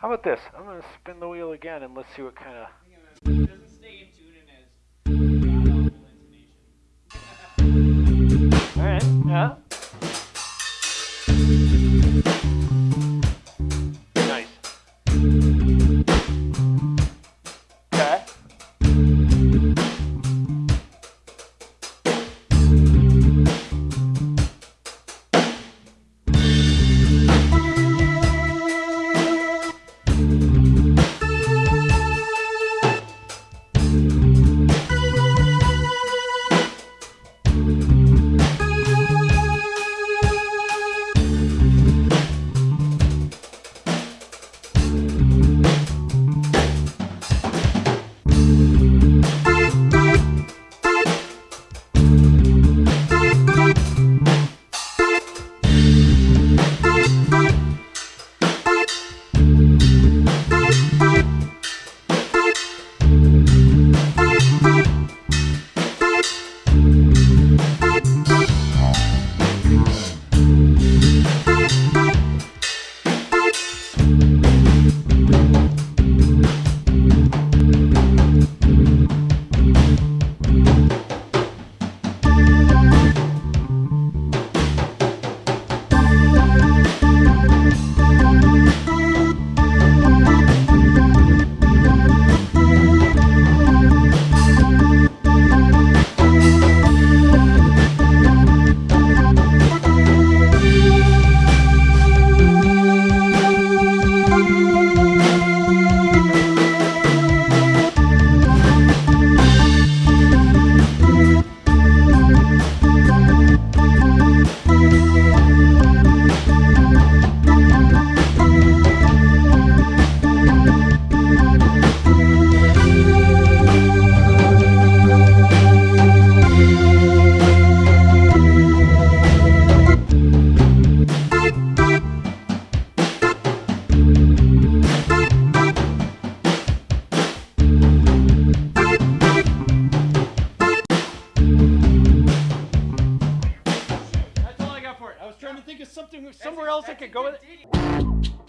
How about this? I'm gonna spin the wheel again and let's see what kind of. Something somewhere else I could go with it.